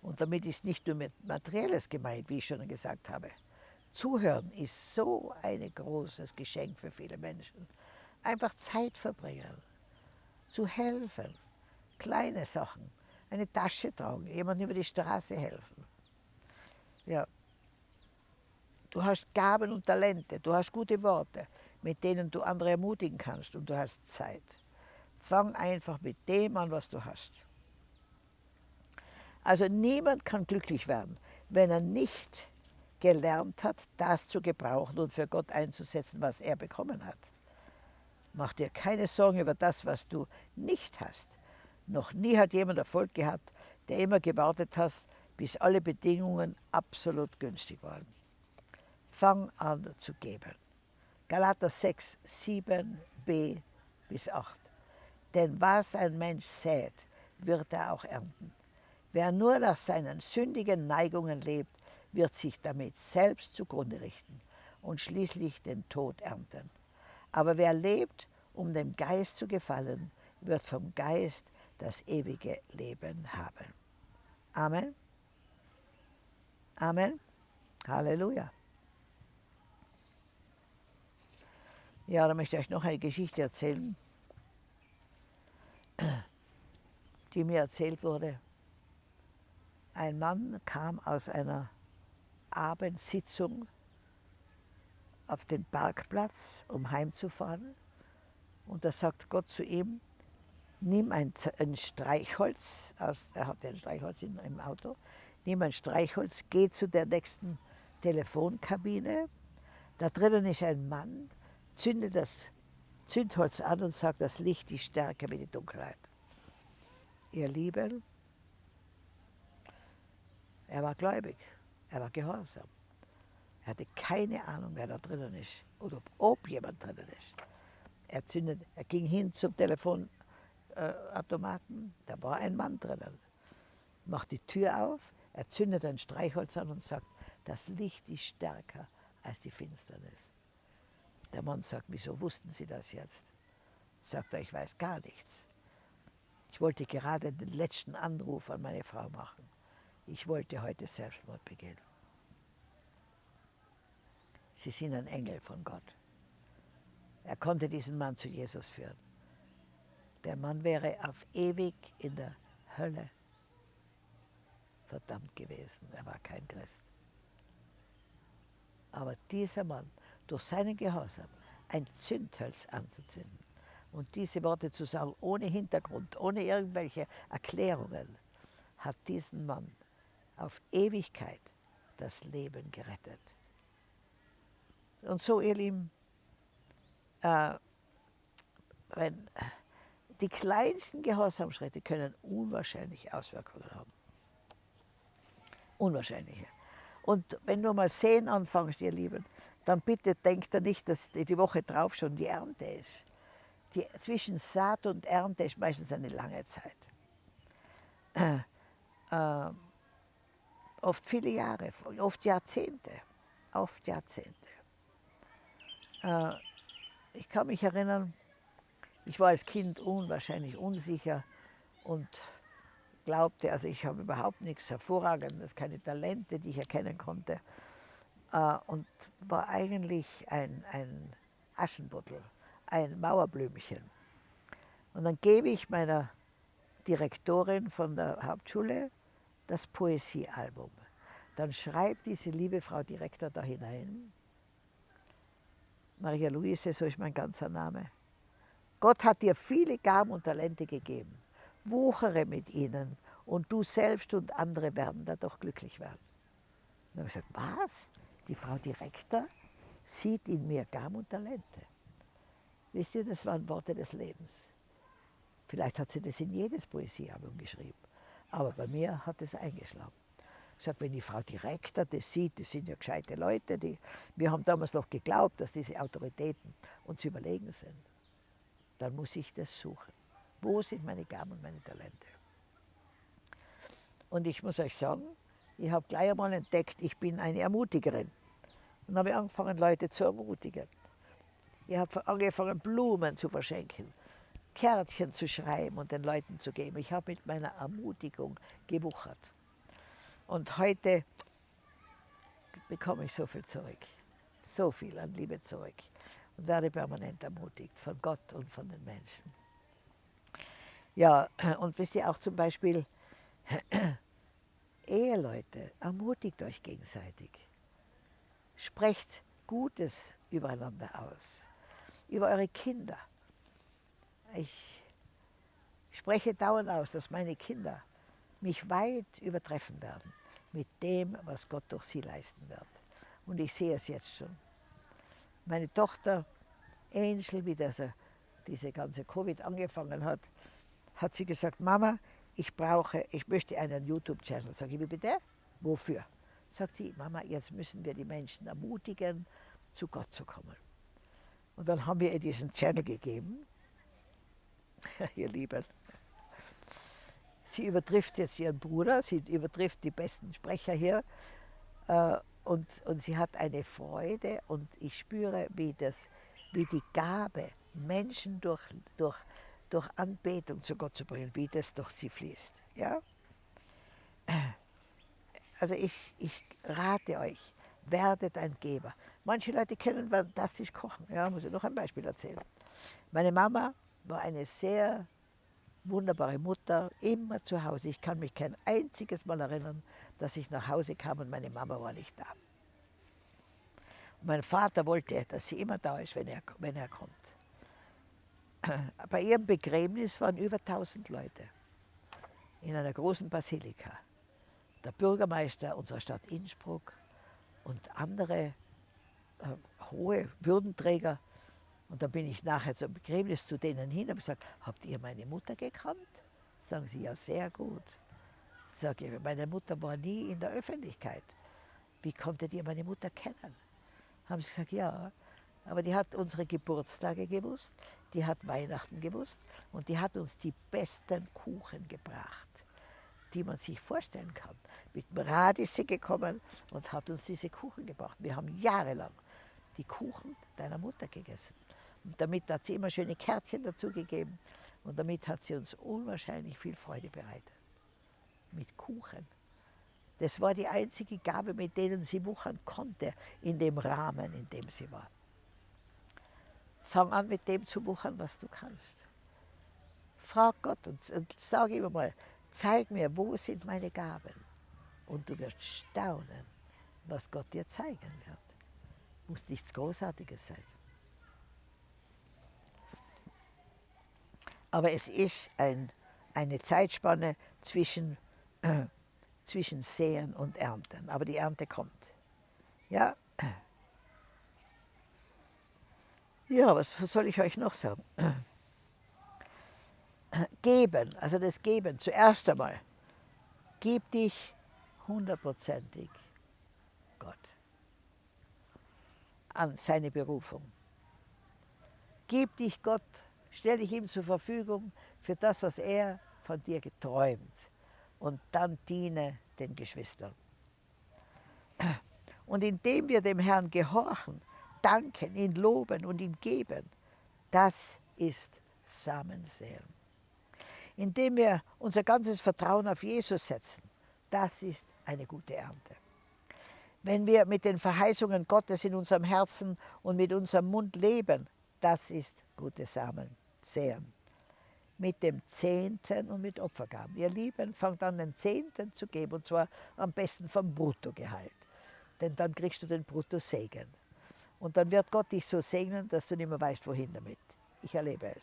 Und damit ist nicht nur Materielles gemeint, wie ich schon gesagt habe. Zuhören ist so ein großes Geschenk für viele Menschen. Einfach Zeit verbringen, zu helfen, kleine Sachen, eine Tasche tragen, jemandem über die Straße helfen. Ja. Du hast Gaben und Talente, du hast gute Worte mit denen du andere ermutigen kannst und du hast Zeit. Fang einfach mit dem an, was du hast. Also niemand kann glücklich werden, wenn er nicht gelernt hat, das zu gebrauchen und für Gott einzusetzen, was er bekommen hat. Mach dir keine Sorgen über das, was du nicht hast. Noch nie hat jemand Erfolg gehabt, der immer gewartet hat, bis alle Bedingungen absolut günstig waren. Fang an zu geben. Galater 6, 7b bis 8. Denn was ein Mensch sät, wird er auch ernten. Wer nur nach seinen sündigen Neigungen lebt, wird sich damit selbst zugrunde richten und schließlich den Tod ernten. Aber wer lebt, um dem Geist zu gefallen, wird vom Geist das ewige Leben haben. Amen. Amen. Halleluja. Ja, da möchte ich euch noch eine Geschichte erzählen, die mir erzählt wurde. Ein Mann kam aus einer Abendsitzung auf den Parkplatz, um heimzufahren. Und da sagt Gott zu ihm, nimm ein, ein Streichholz, aus, er hatte ein Streichholz in, im Auto, nimm ein Streichholz, geh zu der nächsten Telefonkabine. Da drinnen ist ein Mann, zünde das Zündholz an und sagt, das Licht ist stärker wie die Dunkelheit. Ihr Lieben, er war gläubig, er war gehorsam. Er hatte keine Ahnung, wer da drinnen ist oder ob, jemand drinnen ist. Er, zündet, er ging hin zum Telefonautomaten, da war ein Mann drinnen. Macht die Tür auf, er zündet ein Streichholz an und sagt, das Licht ist stärker als die Finsternis. Der Mann sagt, wieso wussten Sie das jetzt? Sagt er, ich weiß gar nichts. Ich wollte gerade den letzten Anruf an meine Frau machen. Ich wollte heute Selbstmord begehen. Sie sind ein Engel von Gott. Er konnte diesen Mann zu Jesus führen. Der Mann wäre auf ewig in der Hölle verdammt gewesen. Er war kein Christ. Aber dieser Mann, durch seinen Gehorsam, ein Zündholz anzuzünden und diese Worte zu sagen, ohne Hintergrund, ohne irgendwelche Erklärungen, hat diesen Mann auf Ewigkeit das Leben gerettet. Und so, ihr Lieben, äh, wenn, die kleinsten Gehorsamschritte können unwahrscheinliche Auswirkungen haben. Unwahrscheinliche. Und wenn du mal sehen anfängst, ihr Lieben, dann bitte denkt er nicht, dass die Woche drauf schon die Ernte ist. Die, zwischen Saat und Ernte ist meistens eine lange Zeit. Äh, äh, oft viele Jahre, oft Jahrzehnte, oft Jahrzehnte. Äh, ich kann mich erinnern, ich war als Kind unwahrscheinlich unsicher und glaubte, also ich habe überhaupt nichts Hervorragendes, keine Talente, die ich erkennen konnte äh, und war eigentlich ein, ein Aschenputtel, ein Mauerblümchen. Und dann gebe ich meiner Direktorin von der Hauptschule das Poesiealbum. Dann schreibt diese liebe Frau Direktor da hinein, Maria Luise, so ist mein ganzer Name. Gott hat dir viele Gaben und Talente gegeben. Wuchere mit ihnen und du selbst und andere werden dadurch glücklich werden. dann habe ich gesagt, was? Die Frau Direktor sieht in mir Gaben und Talente. Wisst ihr, das waren Worte des Lebens. Vielleicht hat sie das in jedes Poesiealbum geschrieben. Aber bei mir hat es eingeschlagen. Ich sage, wenn die Frau Direktor das sieht, das sind ja gescheite Leute, die, wir haben damals noch geglaubt, dass diese Autoritäten uns überlegen sind, dann muss ich das suchen. Wo sind meine Gaben und meine Talente? Und ich muss euch sagen, ich habe gleich einmal entdeckt, ich bin eine Ermutigerin. Und habe angefangen, Leute zu ermutigen. Ich habe angefangen, Blumen zu verschenken. Kärtchen zu schreiben und den Leuten zu geben. Ich habe mit meiner Ermutigung gewuchert. Und heute bekomme ich so viel zurück, so viel an Liebe zurück und werde permanent ermutigt von Gott und von den Menschen. Ja, und wisst ihr auch zum Beispiel, Eheleute, ermutigt euch gegenseitig. Sprecht Gutes übereinander aus, über eure Kinder. Ich spreche dauernd aus, dass meine Kinder mich weit übertreffen werden mit dem, was Gott durch sie leisten wird. Und ich sehe es jetzt schon. Meine Tochter Angel, wie das, diese ganze Covid angefangen hat, hat sie gesagt, Mama, ich brauche, ich möchte einen YouTube-Channel. Sag ich, wie bitte? Wofür? Sagt sie, Mama, jetzt müssen wir die Menschen ermutigen, zu Gott zu kommen. Und dann haben wir ihr diesen Channel gegeben ihr Lieben. Sie übertrifft jetzt ihren Bruder, sie übertrifft die besten Sprecher hier äh, und, und sie hat eine Freude und ich spüre, wie, das, wie die Gabe, Menschen durch, durch, durch Anbetung zu Gott zu bringen, wie das durch sie fließt. Ja? Also ich, ich rate euch, werdet ein Geber. Manche Leute können fantastisch kochen. Ja, muss ich noch ein Beispiel erzählen. Meine Mama war eine sehr wunderbare Mutter, immer zu Hause. Ich kann mich kein einziges Mal erinnern, dass ich nach Hause kam und meine Mama war nicht da. Mein Vater wollte, dass sie immer da ist, wenn er, wenn er kommt. Bei ihrem Begräbnis waren über 1000 Leute in einer großen Basilika. Der Bürgermeister unserer Stadt Innsbruck und andere äh, hohe Würdenträger Und dann bin ich nachher zum Begräbnis zu denen hin und habe gesagt, habt ihr meine Mutter gekannt? Sagen sie, ja, sehr gut. Sage ich, meine Mutter war nie in der Öffentlichkeit. Wie konntet ihr meine Mutter kennen? Haben sie gesagt, ja, aber die hat unsere Geburtstage gewusst, die hat Weihnachten gewusst und die hat uns die besten Kuchen gebracht, die man sich vorstellen kann. Mit dem Rad ist sie gekommen und hat uns diese Kuchen gebracht. Wir haben jahrelang die Kuchen deiner Mutter gegessen. Und damit hat sie immer schöne Kärtchen dazu gegeben und damit hat sie uns unwahrscheinlich viel Freude bereitet. Mit Kuchen. Das war die einzige Gabe, mit denen sie wuchern konnte, in dem Rahmen, in dem sie war. Fang an, mit dem zu wuchern, was du kannst. Frag Gott und, und sag ihm mal, zeig mir, wo sind meine Gaben? Und du wirst staunen, was Gott dir zeigen wird. Muss nichts Großartiges sein. Aber es ist ein, eine Zeitspanne zwischen, äh, zwischen Säen und Ernten. Aber die Ernte kommt. Ja, ja was soll ich euch noch sagen? Geben, also das Geben, zuerst einmal, gib dich hundertprozentig Gott an seine Berufung. Gib dich Gott Stell dich ihm zur Verfügung für das, was er von dir geträumt. Und dann diene den Geschwistern. Und indem wir dem Herrn gehorchen, danken, ihn loben und ihm geben, das ist Samensäen. Indem wir unser ganzes Vertrauen auf Jesus setzen, das ist eine gute Ernte. Wenn wir mit den Verheißungen Gottes in unserem Herzen und mit unserem Mund leben, das ist gute Samen säen. Mit dem Zehnten und mit Opfergaben. Ihr Lieben, fangt an, den Zehnten zu geben, und zwar am besten vom Bruttogehalt. Denn dann kriegst du den Bruttosegen. Und dann wird Gott dich so segnen, dass du nicht mehr weißt, wohin damit. Ich erlebe es.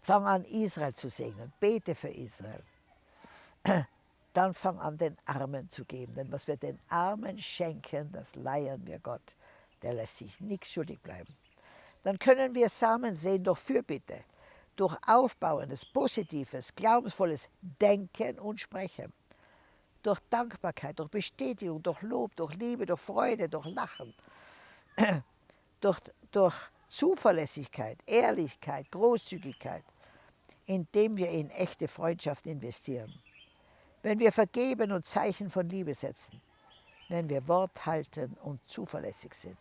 Fang an, Israel zu segnen. Bete für Israel. Dann fang an, den Armen zu geben. Denn was wir den Armen schenken, das leihen wir Gott. Der lässt sich nichts schuldig bleiben dann können wir Samen sehen durch Fürbitte, durch aufbauendes, positives, glaubensvolles Denken und Sprechen, durch Dankbarkeit, durch Bestätigung, durch Lob, durch Liebe, durch Freude, durch Lachen, durch, durch Zuverlässigkeit, Ehrlichkeit, Großzügigkeit, indem wir in echte Freundschaft investieren. Wenn wir vergeben und Zeichen von Liebe setzen, wenn wir Wort halten und zuverlässig sind.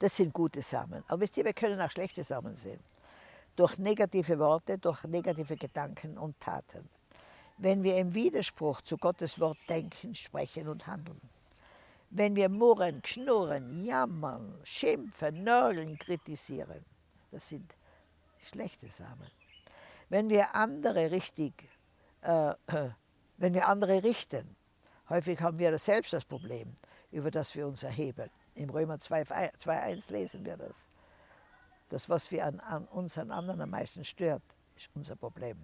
Das sind gute Samen. Aber wisst ihr, wir können auch schlechte Samen sehen. Durch negative Worte, durch negative Gedanken und Taten. Wenn wir im Widerspruch zu Gottes Wort denken, sprechen und handeln. Wenn wir murren, schnurren, jammern, schimpfen, nörgeln, kritisieren. Das sind schlechte Samen. Wenn wir andere richtig, äh, wenn wir andere richten, häufig haben wir selbst das Problem, über das wir uns erheben. Im Römer 2,1 lesen wir das. Das, was wir an, an uns an anderen am meisten stört, ist unser Problem.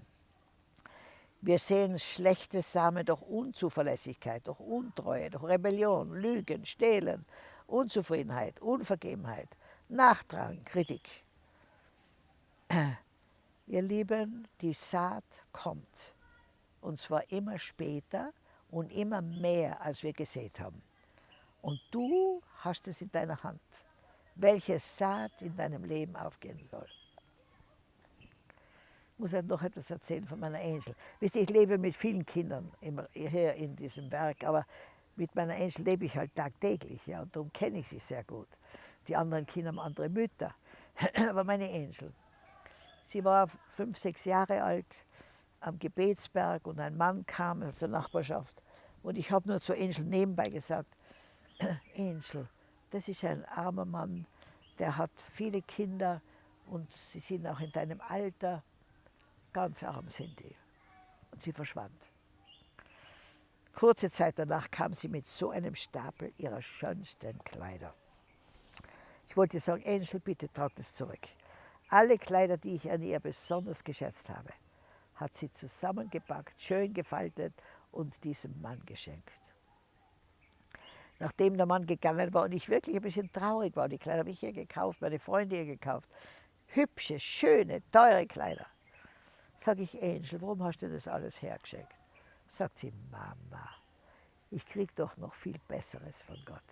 Wir sehen schlechte Samen durch Unzuverlässigkeit, durch Untreue, durch Rebellion, Lügen, Stehlen, Unzufriedenheit, Unvergebenheit, Nachdrang, Kritik. Ihr Lieben, die Saat kommt. Und zwar immer später und immer mehr, als wir gesät haben. Und du hast es in deiner Hand, welche Saat in deinem Leben aufgehen soll. Ich muss halt noch etwas erzählen von meiner Angel. Wisst ihr, ich lebe mit vielen Kindern immer hier in diesem Werk, aber mit meiner Angel lebe ich halt tagtäglich, ja, und darum kenne ich sie sehr gut. Die anderen Kinder haben andere Mütter, aber meine Angel, sie war fünf, sechs Jahre alt am Gebetsberg und ein Mann kam aus der Nachbarschaft und ich habe nur zu Angel nebenbei gesagt, Angel, das ist ein armer Mann, der hat viele Kinder und sie sind auch in deinem Alter. Ganz arm sind die. Und sie verschwand. Kurze Zeit danach kam sie mit so einem Stapel ihrer schönsten Kleider. Ich wollte sagen, Angel, bitte trag das zurück. Alle Kleider, die ich an ihr besonders geschätzt habe, hat sie zusammengepackt, schön gefaltet und diesem Mann geschenkt. Nachdem der Mann gegangen war und ich wirklich ein bisschen traurig war. Die Kleider habe ich ihr gekauft, meine Freunde ihr gekauft. Hübsche, schöne, teure Kleider. Sag ich, Angel, warum hast du das alles hergeschenkt? Sagt sie, Mama, ich krieg doch noch viel Besseres von Gott.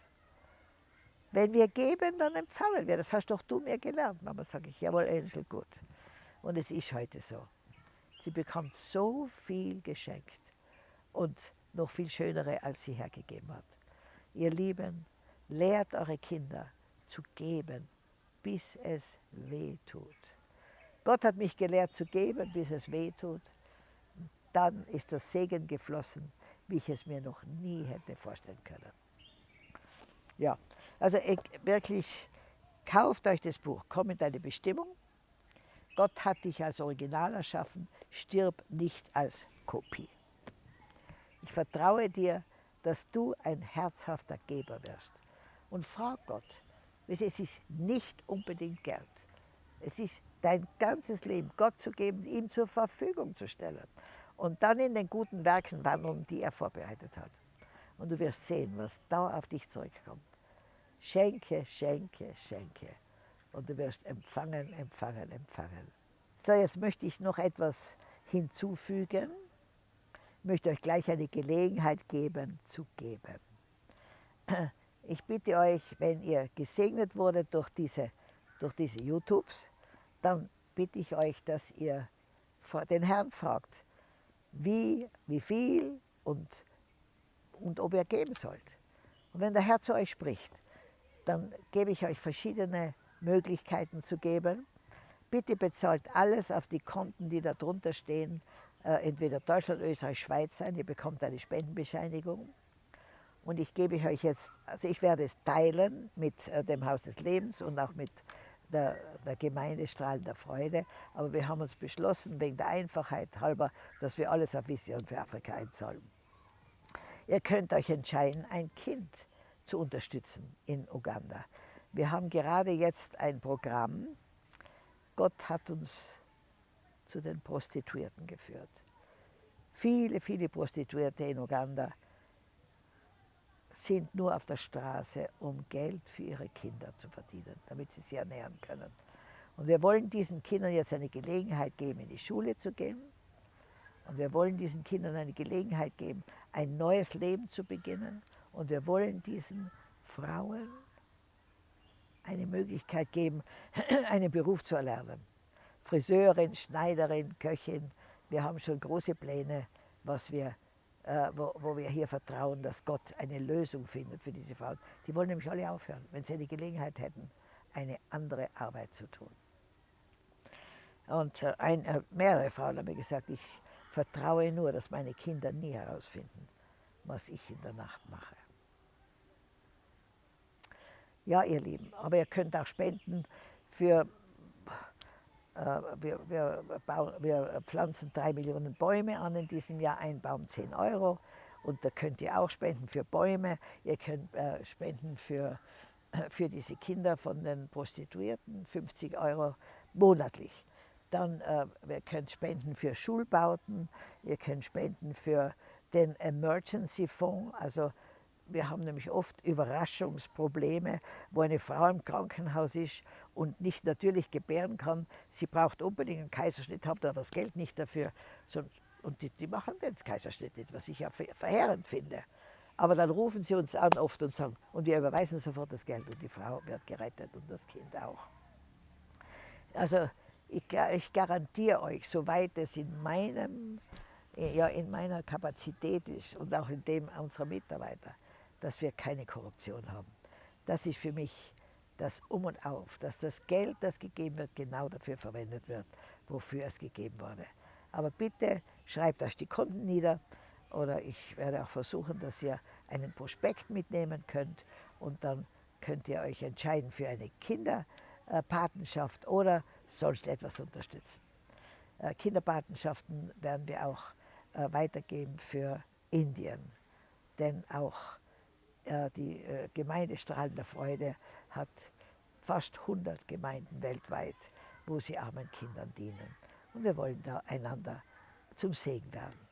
Wenn wir geben, dann empfangen wir. Das hast doch du mir gelernt. Mama, sage ich, jawohl, Angel, gut. Und es ist heute so. Sie bekommt so viel geschenkt und noch viel schönere, als sie hergegeben hat. Ihr Lieben, lehrt eure Kinder zu geben, bis es weh tut. Gott hat mich gelehrt zu geben, bis es weh tut. Dann ist das Segen geflossen, wie ich es mir noch nie hätte vorstellen können. Ja, also ich, wirklich, kauft euch das Buch, komm in deine Bestimmung. Gott hat dich als Original erschaffen, stirb nicht als Kopie. Ich vertraue dir, dass du ein herzhafter Geber wirst. Und frag Gott, es ist nicht unbedingt Geld. Es ist dein ganzes Leben Gott zu geben, ihm zur Verfügung zu stellen. Und dann in den guten Werken wandeln, die er vorbereitet hat. Und du wirst sehen, was da auf dich zurückkommt. Schenke, schenke, schenke. Und du wirst empfangen, empfangen, empfangen. So, jetzt möchte ich noch etwas hinzufügen. Möchte euch gleich eine Gelegenheit geben, zu geben. Ich bitte euch, wenn ihr gesegnet wurdet durch diese, durch diese YouTubes, dann bitte ich euch, dass ihr den Herrn fragt, wie, wie viel und, und ob ihr geben sollt. Und wenn der Herr zu euch spricht, dann gebe ich euch verschiedene Möglichkeiten zu geben. Bitte bezahlt alles auf die Konten, die da drunter stehen, entweder Deutschland, Österreich, Schweiz sein. Ihr bekommt eine Spendenbescheinigung. Und ich gebe euch jetzt, also ich werde es teilen mit äh, dem Haus des Lebens und auch mit der, der Gemeinde Strahlen der Freude. Aber wir haben uns beschlossen, wegen der Einfachheit halber, dass wir alles auf Vision für Afrika einzahlen. Ihr könnt euch entscheiden, ein Kind zu unterstützen in Uganda. Wir haben gerade jetzt ein Programm. Gott hat uns zu den Prostituierten geführt. Viele, viele Prostituierte in Uganda sind nur auf der Straße, um Geld für ihre Kinder zu verdienen, damit sie sie ernähren können. Und wir wollen diesen Kindern jetzt eine Gelegenheit geben, in die Schule zu gehen. Und wir wollen diesen Kindern eine Gelegenheit geben, ein neues Leben zu beginnen. Und wir wollen diesen Frauen eine Möglichkeit geben, einen Beruf zu erlernen. Friseurin, Schneiderin, Köchin. Wir haben schon große Pläne, was wir äh, wo, wo, wir hier vertrauen, dass Gott eine Lösung findet für diese Frauen. Die wollen nämlich alle aufhören, wenn sie eine Gelegenheit hätten, eine andere Arbeit zu tun. Und äh, ein, äh, mehrere Frauen haben mir gesagt, ich vertraue nur, dass meine Kinder nie herausfinden, was ich in der Nacht mache. Ja, ihr Lieben, aber ihr könnt auch spenden für äh, wir, wir, wir, pflanzen drei Millionen Bäume an in diesem Jahr, ein Baum 10 Euro. Und da könnt ihr auch spenden für Bäume, ihr könnt äh, spenden für, für diese Kinder von den Prostituierten, 50 Euro monatlich. Dann äh, ihr könnt spenden für Schulbauten, ihr könnt spenden für den Emergency Fonds, also wir haben nämlich oft Überraschungsprobleme, wo eine Frau im Krankenhaus ist und nicht natürlich gebären kann, sie braucht unbedingt einen Kaiserschnitt, habt aber das Geld nicht dafür. Und die, die machen den Kaiserschnitt nicht, was ich ja verheerend finde. Aber dann rufen sie uns an oft und sagen, und wir überweisen sofort das Geld und die Frau wird gerettet und das Kind auch. Also ich, ich garantiere euch, soweit es in, meinem, ja, in meiner Kapazität ist und auch in dem unserer Mitarbeiter, dass wir keine Korruption haben. Das ist für mich das Um und Auf, dass das Geld, das gegeben wird, genau dafür verwendet wird, wofür es gegeben wurde. Aber bitte schreibt euch die Konten nieder oder ich werde auch versuchen, dass ihr einen Prospekt mitnehmen könnt und dann könnt ihr euch entscheiden für eine Kinderpatenschaft oder sonst etwas unterstützen. Äh, Kinderpatenschaften werden wir auch äh, weitergeben für Indien, denn auch die Gemeinde Strahlender Freude hat fast 100 Gemeinden weltweit, wo sie armen Kindern dienen. Und wir wollen da einander zum Segen werden.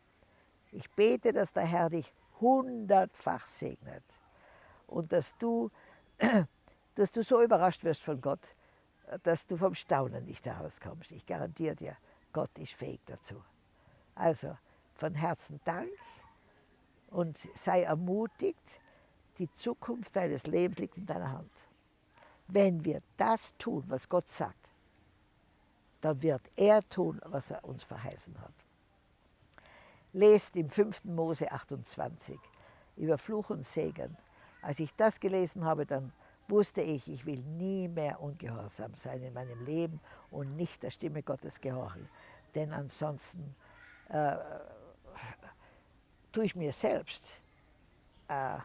Ich bete, dass der Herr dich hundertfach segnet und dass du, dass du so überrascht wirst von Gott, dass du vom Staunen nicht herauskommst. Ich garantiere dir, Gott ist fähig dazu. Also von Herzen Dank und sei ermutigt, die Zukunft deines Lebens liegt in deiner Hand. Wenn wir das tun, was Gott sagt, dann wird er tun, was er uns verheißen hat. Lest im 5. Mose 28 über Fluch und Segen. Als ich das gelesen habe, dann wusste ich, ich will nie mehr ungehorsam sein in meinem Leben und nicht der Stimme Gottes gehorchen. Denn ansonsten äh, tue ich mir selbst äh,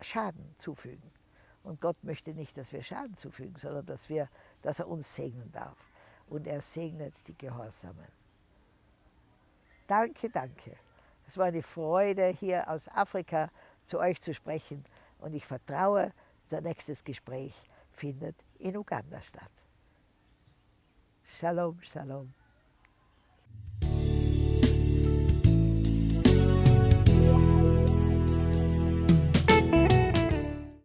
Schaden zufügen. Und Gott möchte nicht, dass wir Schaden zufügen, sondern dass, wir, dass er uns segnen darf. Und er segnet die Gehorsamen. Danke, danke. Es war eine Freude, hier aus Afrika zu euch zu sprechen. Und ich vertraue, unser nächstes Gespräch findet in Uganda statt. Shalom, Shalom.